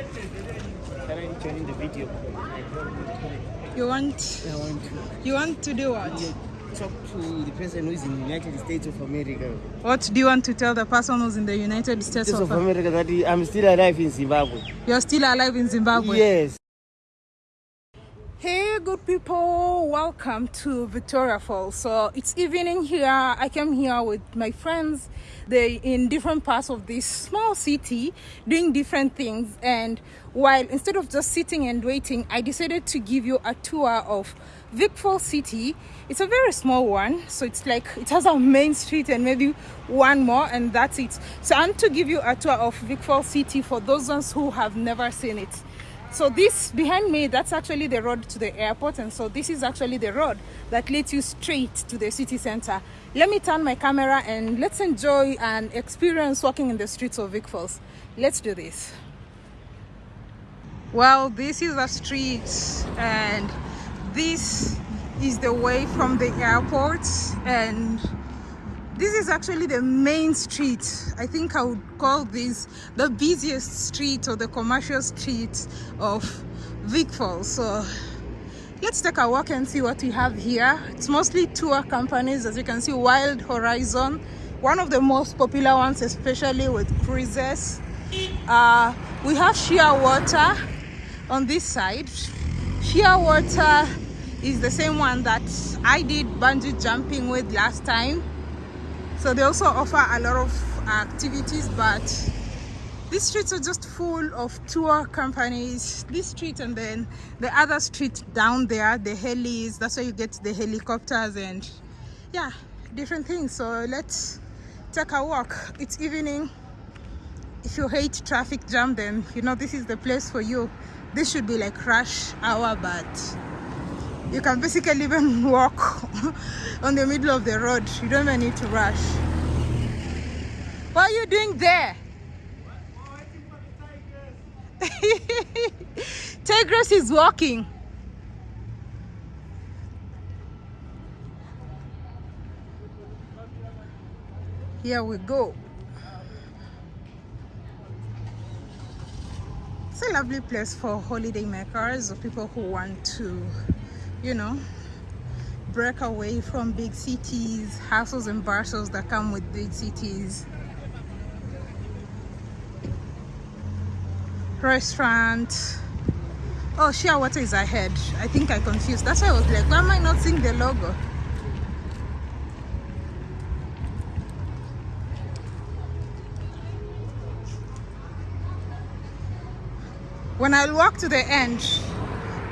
The video. You want I want to you want to do what? talk to the person who is in the United States of America. What do you want to tell the person who's in the United States States of of America that I'm still alive in Zimbabwe. You're still alive in Zimbabwe? Yes. Hey, good people, welcome to Victoria Falls. So it's evening here. I came here with my friends. They in different parts of this small city doing different things. And while instead of just sitting and waiting, I decided to give you a tour of Vic Falls City. It's a very small one, so it's like it has a main street and maybe one more, and that's it. So I'm to give you a tour of Vic Falls City for those ones who have never seen it. So this behind me, that's actually the road to the airport. And so this is actually the road that leads you straight to the city center. Let me turn my camera and let's enjoy and experience walking in the streets of Vic Falls. Let's do this. Well, this is a street and this is the way from the airport and this is actually the main street. I think i would call this the busiest street or the commercial street of vic falls. So let's take a walk and see what we have here. It's mostly tour companies as you can see wild horizon one of the most popular ones especially with cruises. Uh, we have Shearwater on this side. Shearwater is the same one that i did bungee jumping with last time so they also offer a lot of activities but these streets are just full of tour companies. This street and then the other street down there the helis that's where you get the helicopters and yeah different things. So let's take a walk. It's evening. If you hate traffic jam then you know this is the place for you. This should be like rush hour but you can basically even walk on the middle of the road. You don't even need to rush. What are you doing there? Tigress is walking. Here we go. It's a lovely place for holiday makers or people who want to you know break away from big cities hassles and bustles that come with big cities. Restaurant. Oh Shearwater is ahead. I think i confused. That's why i was like why am i not seeing the logo? When i walk to the end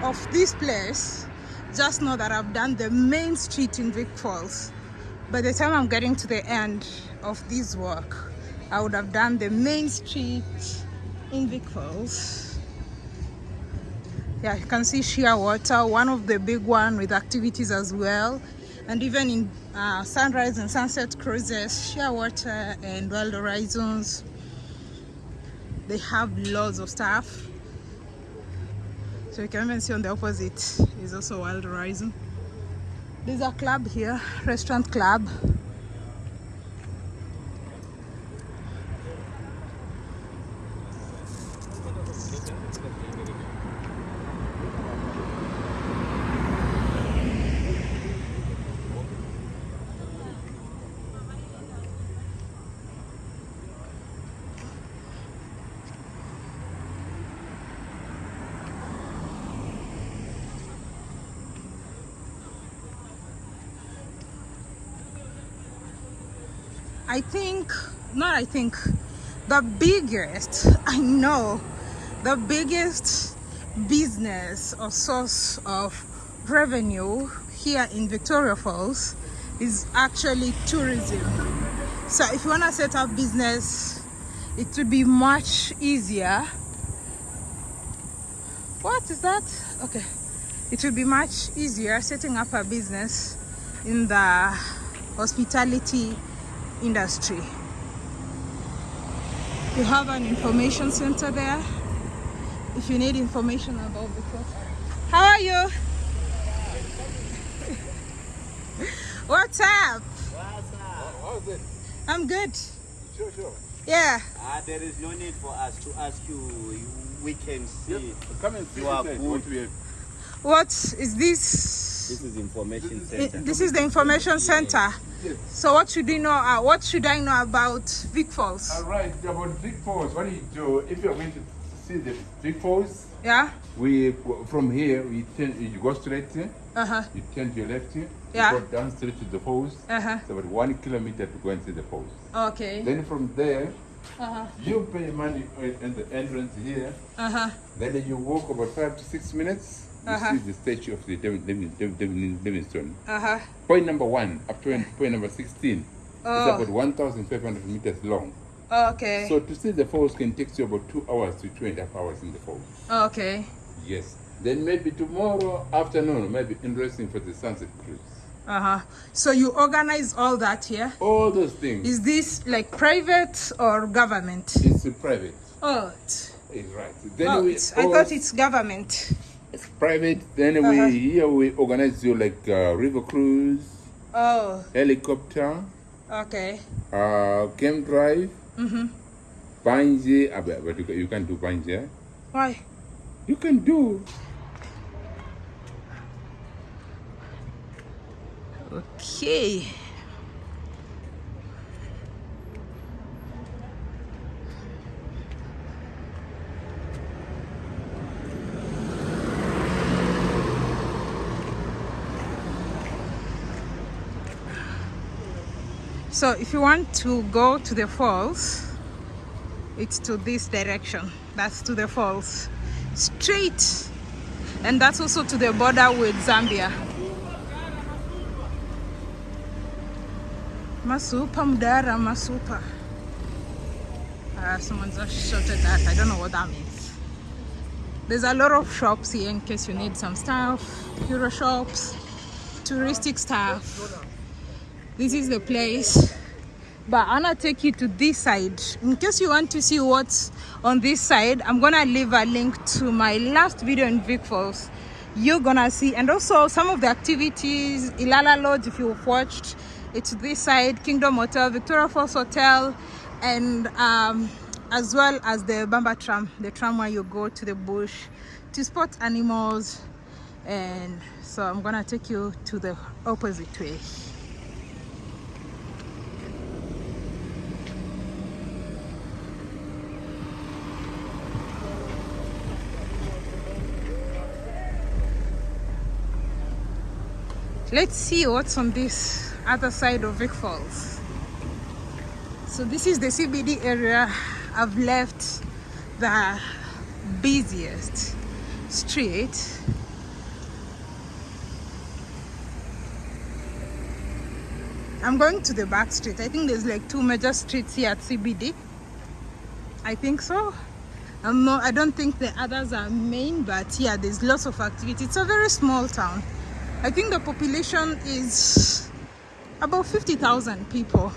of this place just know that I've done the main street in Vic Falls. By the time I'm getting to the end of this walk, I would have done the main street in Vic Falls. Yeah, you can see Shearwater, one of the big one with activities as well. And even in uh, sunrise and sunset cruises, Shearwater and wild horizons. They have lots of stuff so you can even see on the opposite? Is also wild horizon. There's a club here restaurant club I think, not I think, the biggest, I know, the biggest business or source of revenue here in Victoria Falls is actually tourism. So if you want to set up business, it will be much easier. What is that? Okay. It will be much easier setting up a business in the hospitality industry. You have an information center there if you need information about the course. How are you? What's up? What's up? How's it? I'm good. Sure, sure. Yeah. Ah, there is no need for us to ask you. You we can see. Come and see You are good. what we have. What is this? This is information center. This is the information center. Yes. So what should we know? Uh, what should I know about Vic Falls? All right, about Vic Falls. What do you do if you're going to see the big falls? Yeah. We from here we turn. You go straight. eh? Uh huh. You turn to your left. eh? Yeah. You go down straight to the falls. Uh huh. It's about one kilometer to go and see the falls. Okay. Then from there, Uh huh. you pay money in the entrance here. Uh huh. Then you walk about five to six minutes. You Uh-huh. see the statue of the Livingstone. Uh huh. Point number one up to point number 16 Oh. is about 1,500 meters long. Okay. So to see the falls can take you about two hours to two and a half hours in the falls. Okay. Yes. Then maybe tomorrow afternoon, maybe interesting for the sunset cruise. Uh huh. So you organize all that here? All those things. Is this like private or government? it's uh, private. Oh, it's, right. Then oh we I thought it's government. It's private. Then Uh-huh. we here we organize you like uh, river cruise, Oh, helicopter, okay. uh, camp drive, Mm-hmm. bungee. uh, but but you, can, do bungee. eh? Why? You can do. Okay. So if you want to go to the falls, it's to this direction. That's to the falls. Straight. And that's also to the border with Zambia. Masupa Mdara Masupa. Uh, someone just shouted that. I don't know what that means. There's a lot of shops here in case you need some stuff. Euro shops, touristic stuff. This is the place. But I'm gonna take you to this side. In case you want to see what's on this side, I'm gonna leave a link to my last video in Vic Falls. You're gonna see, and also some of the activities, Ilala Lodge, if you've watched, it's this side, Kingdom Hotel, Victoria Falls Hotel, and um, as well as the Bamba tram, the tram where you go to the bush to spot animals. And so I'm gonna take you to the opposite way. Let's see what's on this other side of Vic Falls. So this is the CBD area. I've left the busiest street. I'm going to the back street. I think there's like two major streets here at CBD. I think so. I'm not, I don't think the others are main, but yeah, there's lots of activity. It's a very small town. I think the population is about 50,000 people.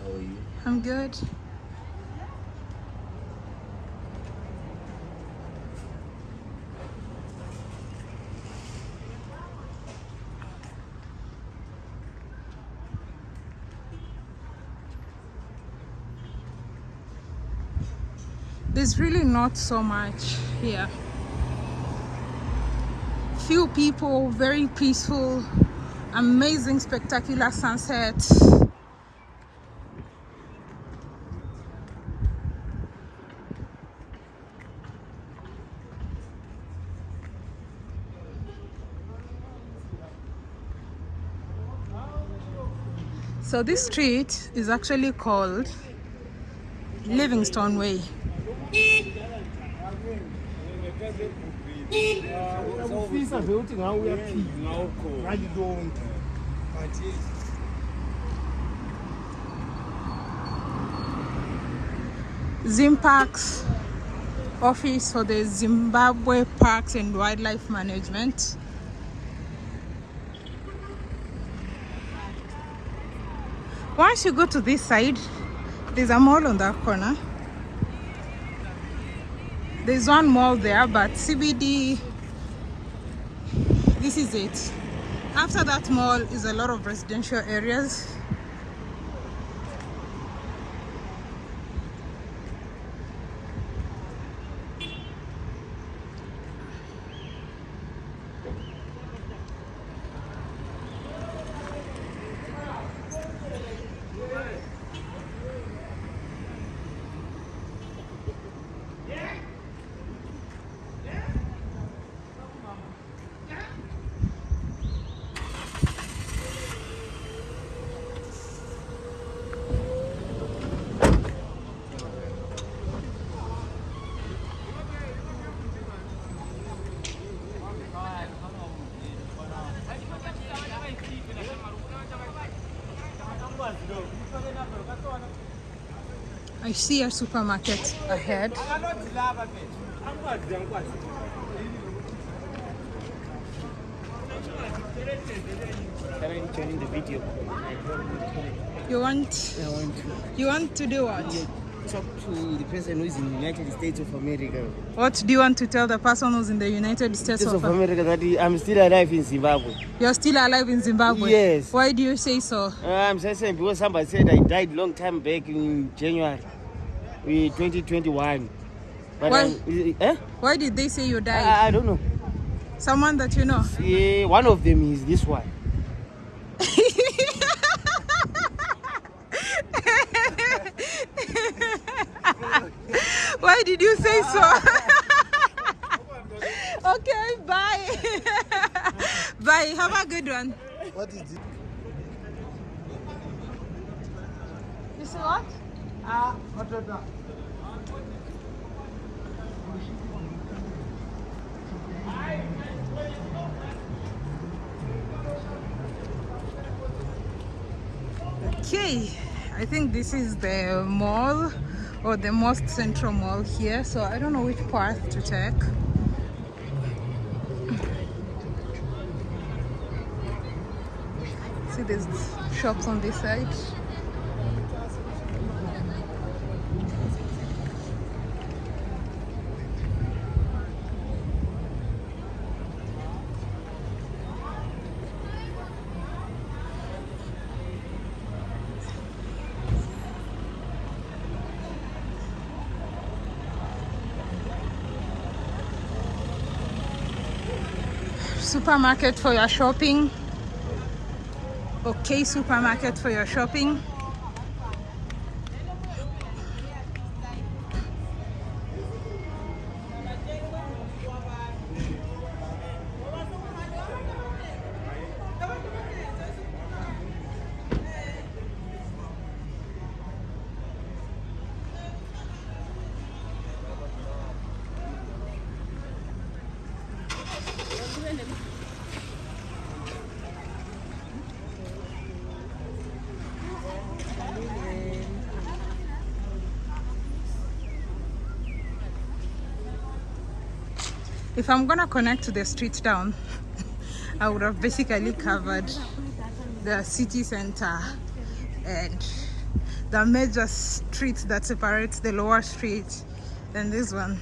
How are you? I'm good. Really not so much here. Few people, very peaceful, amazing, spectacular sunset. So this street is actually called Livingstone Way. Ngalikonke but Zimparks office for the Zimbabwe Parks and Wildlife Management. Once you go to this side, there's a mall on that corner. There's one mall there, but CBD, this is it. After that mall is a lot of residential areas. I see a supermarket ahead. Can I join the video? You want I want to you want to do what? talk to the person who is in the United States of America. What do you want to tell the person who's in the United States States of of America that I'm still alive in Zimbabwe. You're still alive in Zimbabwe? Yes. Why do you say so? Uh, I'm just saying because somebody said I died long time back in January 2021. But Why? I'm- eh? Why did they say you died? I, I don't know. Someone that you know? Yeah, one of them is this one. Why did you say so? okay, bye. bye. Have a good one. What is it? You see what? Okay, I think this is the mall or the most central mall here, so I don't know which path to take. See, there's shops on this side. Supermarket for your shopping. Okay supermarket for your shopping if i'm gonna connect to the street down i would have basically covered the city center and the major street that separates the lower street and this one.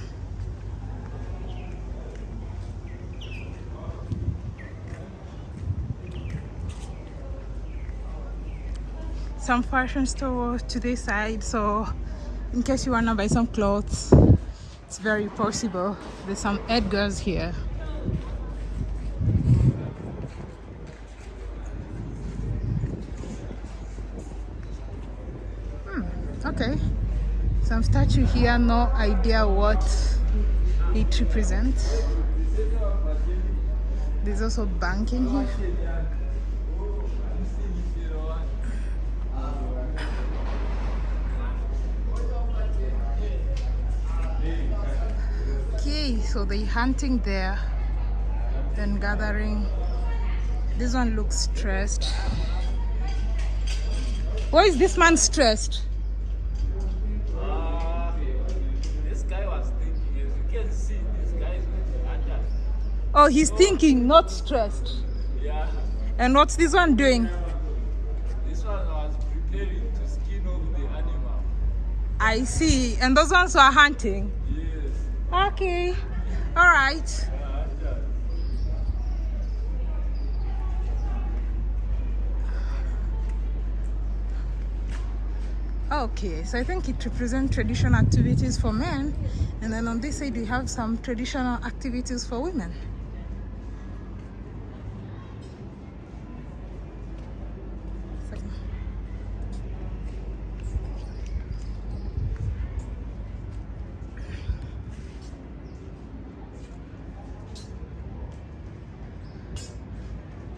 Some fashion store to this side so in case you want to buy some clothes it's very possible. There's some edgars here. Hmm, okay. Some statue here no idea what it represents. There's also banking here Okay, so they hunting there, then gathering. This one looks stressed. Why is this man stressed? This guy was thinking, as you can see, this guy is going to hunt. Oh, he's thinking, not stressed. Yeah, And what's this one doing? this one was preparing to skin over the animal. I see. And those ones were hunting. Yes. Okay. All right. Okay, so I think it represents traditional activities for men, and then on this side we have some traditional activities for women.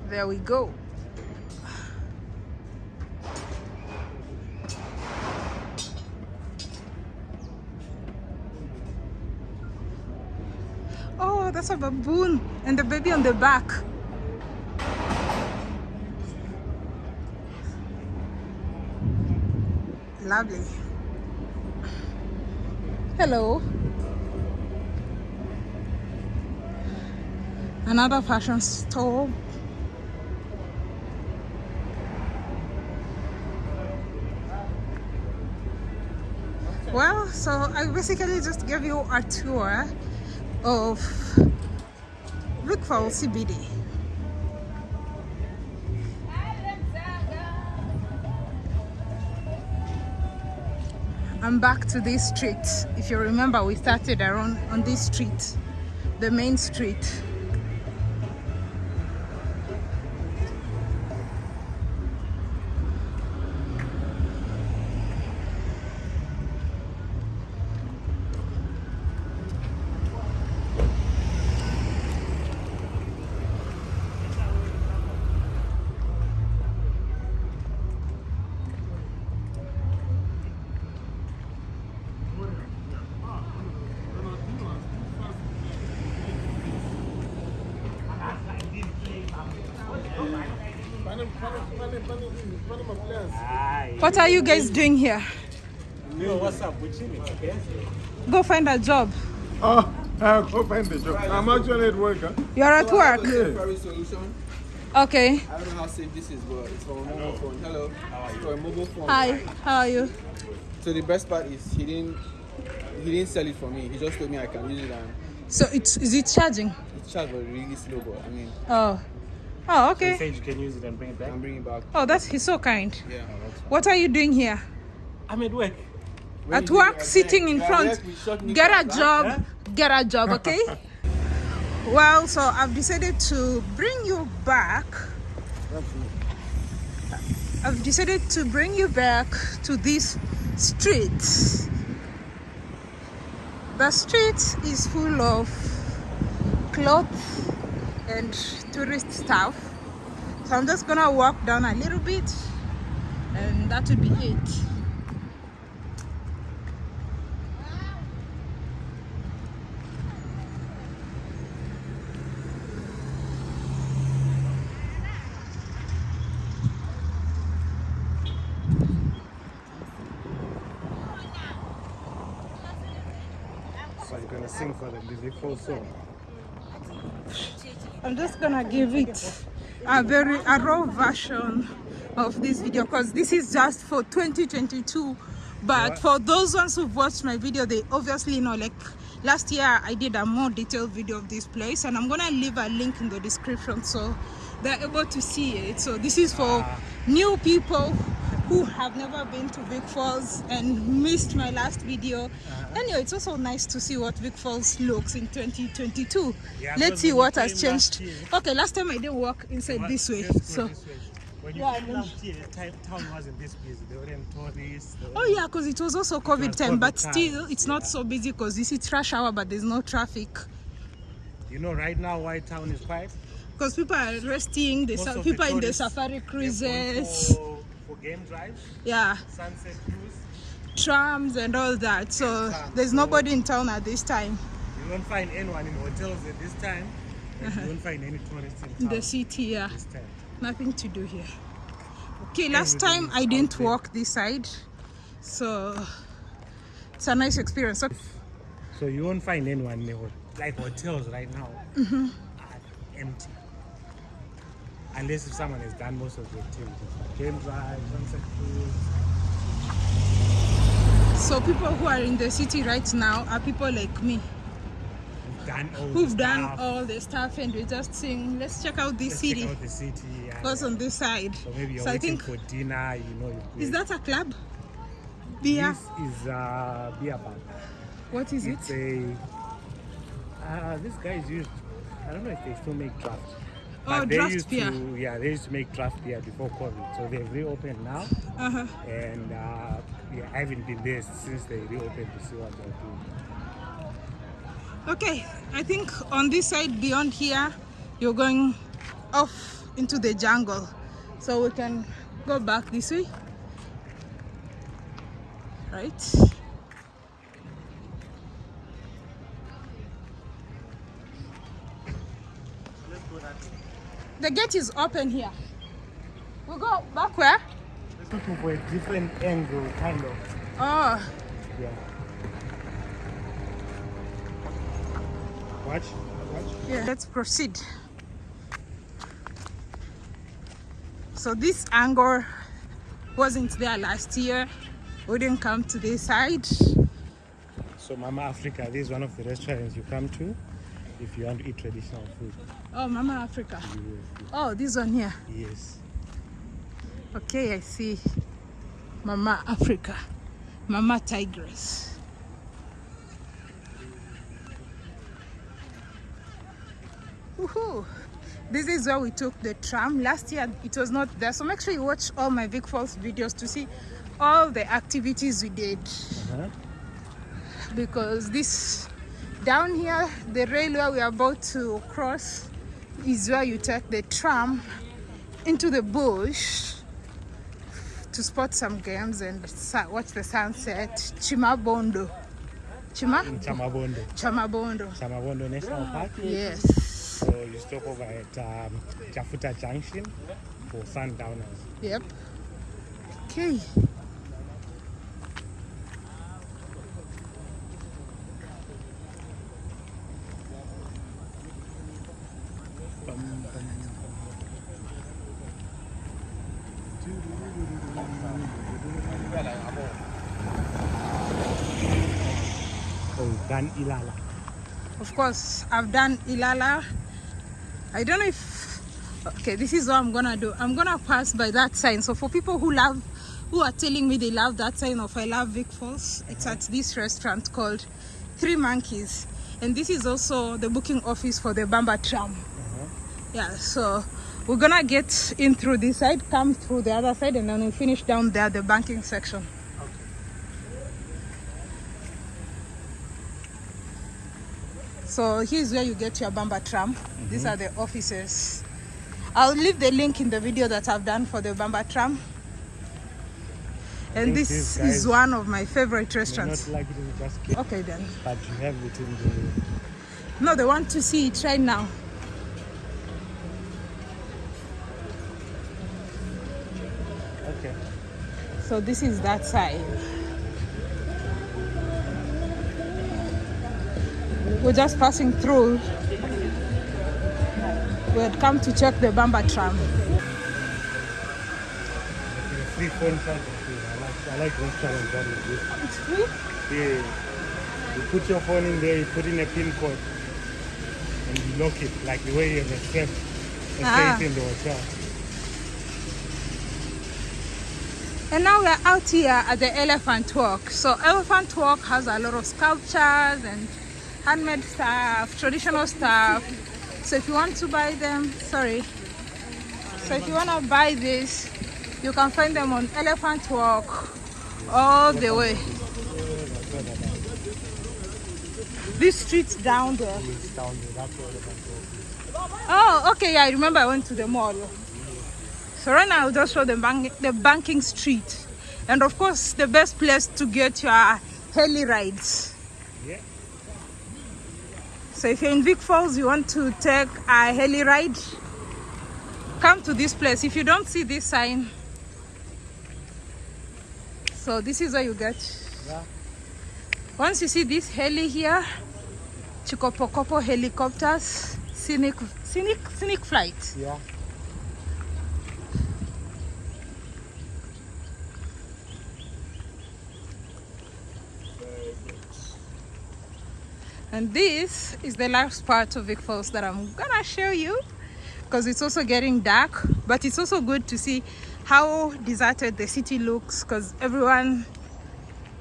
There we go. Oh, that's a baboon and the baby on the back. Lovely. Hello. Another fashion store. Well, so I basically just gave you a tour of Brookville CBD. I'm back to this street. If you remember, we started around on this street, the main street. What are you guys doing here? Yo, what's up? We're chilling, okay? Go find a job. Oh, I'll go find the job. I'm actually at work. Huh? You're at oh, work. temporary. Okay. I don't know how safe this is, but it's for a mobile phone. Hello. It's for a mobile phone. Hi. How are you? So the best part is he didn't he didn't sell it for me. He just told me I can use it and So it's is it charging? it's charged but really slow. But I mean, Oh. Oh, You okay. said you can use it and bring it back? I'm bringing it back. Oh, that's he's so kind. Yeah. What are you doing here? I'm at work. At work, sitting in front. Get a job. Get a job, okay? Well, so I've decided to bring you back. I've decided to bring you back to this street. The street is full of clothes and tourist stuff. So I'm just gonna walk down a little bit and that would be it. So you're gonna sing for them. Did they song? I'm just gonna give it a very a raw version of this video because this is just for 2022 but for those ones who've watched my video they obviously know like last year i did a more detailed video of this place and i'm gonna leave a link in the description so they're able to see it. So this is for ah. new people who have never been to Vic Falls and missed my last video. Uh-huh. Anyway, it's also nice to see what Vic Falls looks in 2022. Yeah, Let's see what has came last changed. Okay, last time I didn't walk inside this way, so. this way. When you Yeah, came last year, time, town wasn't this busy. There weren't tourists. there Oh yeah, because it was also COVID was time, but time, still it's not so busy because this is rush hour, but there's no traffic. You know, right now, why town is quiet? Because people are resting, the the people in the safari cruises, game drives, yeah, sunset cruise. trams and all that. So there's nobody in town at this time You won't find anyone in hotels at this time. And you won't find any tourists in town the city. Yeah, this time. nothing to do here. Okay, last Everything time I didn't there. walk this side, so it's a nice experience. So So you won't find anyone in the like hotels right now Mm-hmm. are empty. Unless if someone has done most of the activities, like game drive, sunset cruise. So people who are in the city right now are people like me Done all who've the done stuff. all the stuff and we're just saying, let's check out this Let's check out the city. yeah, yeah. on this side. So maybe you're So I waiting think for dinner, you know. you is that a club? Beer? This is a beer bar. What is it? It's a. Uh, this guys used. I don't know if they still make draft. Oh, they draft used beer. To, yeah, they used to make draft beer before COVID. So they've reopened now. Uh-huh. And uh, yeah, I haven't been there since they reopened to see what they're doing. Okay, I think on this side beyond here, you're going off into the jungle. So we can go back this way. Right? The gate is open here. We go back where? Looking for a different angle, kind of. Oh, Yeah. Watch, watch. Yeah, let's proceed. So this angle wasn't there last year. We didn't come to this side. So Mama Africa, this is one of the restaurants you come to if you want to eat traditional food. Oh, Mama Africa. Yes. Oh, this one here. yes. Okay, I see. Mama Africa. Mama Tigress. Woohoo! This is where we took the tram. Last year it was not there. So make sure you watch all my Vic Falls videos to see all the activities we did. Uh-huh. Because this down here, the railway we are about to cross is where you take the tram into the bush to spot some games and watch the sunset. Chimabondo. Chima? Chamabondo. Chamabondo. Chamabondo National Park. Yes. So you stop over at um, Chafuta Junction for sundowners. Yep. Okay. Ilala. Of course, I've done Ilala. I don't know if. Okay, this is what I'm gonna do. I'm gonna pass by that sign. So for people who love, who are telling me they love that sign of I love Vic Falls, it's at this restaurant called Three Monkeys, and this is also the booking office for the Bamba tram. Uh-huh. Yeah, so we're gonna get in through this side, come through the other side, and then we finish down there, the banking section. So here's where you get your Bamba tram. These are the offices. I'll leave the link in the video that I've done for the Bamba tram. And this is one of my favorite restaurants. like it Okay then. but you have it in the. No, they want to see it right now. Okay. So this is that side. We're just passing through. We had come to check the Bamba tram. Free phone charger. I like, I like restaurants that is this. It's free? Yeah. You put your phone in there, you put in a pin code, and you lock it like the way you have a strap, a Ah. safe in the hotel. And now we're out here at the Elephant Walk. So Elephant Walk has a lot of sculptures and handmade stuff, traditional stuff. So if you want to buy them, sorry. So if you want to buy this, you can find them on Elephant Walk all the way. This street down there. Oh, okay. Yeah, I remember I went to the mall. So right now I'll just show the bank, the banking street, and of course the best place to get your heli rides. So if you're in Vic Falls, you want to take a heli ride, come to this place. If you don't see this sign, so this is where you get. Yeah. Once you see this heli here, Chikopokopo helicopters, scenic, scenic, scenic flight. Yeah. And this is the last part of Vic Falls that I'm gonna show you because it's also getting dark, but it's also good to see how deserted the city looks because everyone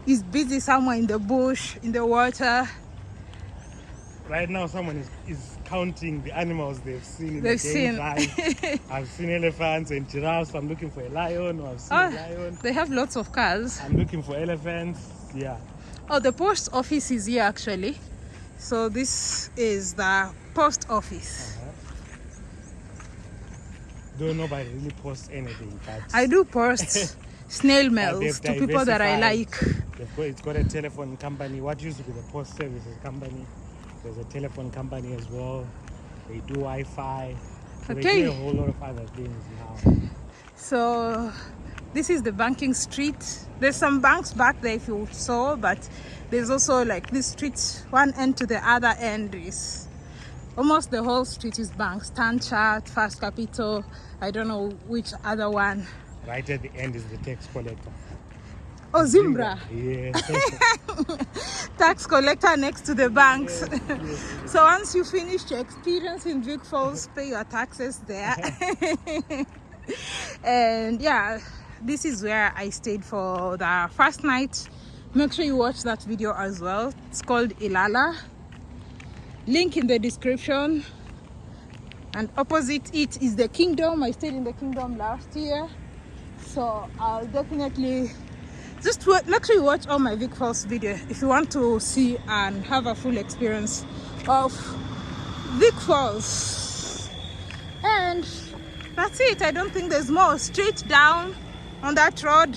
is busy somewhere in the bush, in the water. Right now, someone is, is counting the animals they've seen in They've the seen. I've seen elephants and giraffes. I'm looking for a lion. Or I've seen Oh, a ah, lion. they have lots of cars. I'm looking for elephants. Yeah. Oh, the post office is here actually. So this is the post office. Uh-huh. Though nobody really post anything, but I do post snail mails to people that I like. Got, it's got a telephone company. What used to be the post services company, there's a telephone company as well. They do Wi-Fi. So They Okay. do a whole lot of other things now. So this is the banking street. There's some banks back there if you saw, but there's also like this street, one end to the other end is almost the whole street is banks. Stanchart, First Capital, I don't know which other one. Right at the end is the tax collector. Oh, ZIMRA, Yeah. tax collector next to the banks. so once you finish your experience in Vic Falls, pay your taxes there. and yeah, this is where I stayed for the first night. Make sure you watch that video as well. It's called Ilala. Link in the description. And opposite it is the kingdom. I stayed in the kingdom last year. So I'll definitely just make sure you watch all my Vic Falls video if you want to see and have a full experience of Vic Falls. And that's it. I don't think there's more. Straight down on that road,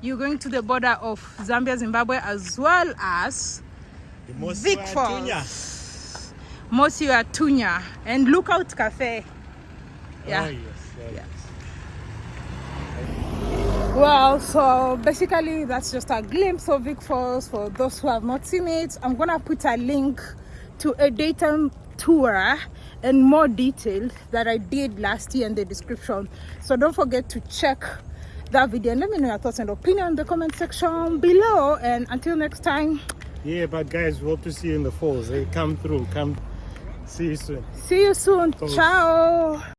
you're going to the border of Zambia, Zimbabwe, as well as Vic Falls. Mosi-oa-Tunya and Lookout Cafe. Oh, yeah. Oh, yes. Oh, yes. Well, so basically that's just a glimpse of Vic Falls for those who have not seen it. I'm gonna put a link to a daytime tour and more detail that I did last year in the description. So don't forget to check that video and let me know your thoughts and opinion in the comment section below. And until next time, Yeah, but guys, we hope to see you in the falls. Hey, come through. Come. See you soon. see you soon. Falls. Ciao.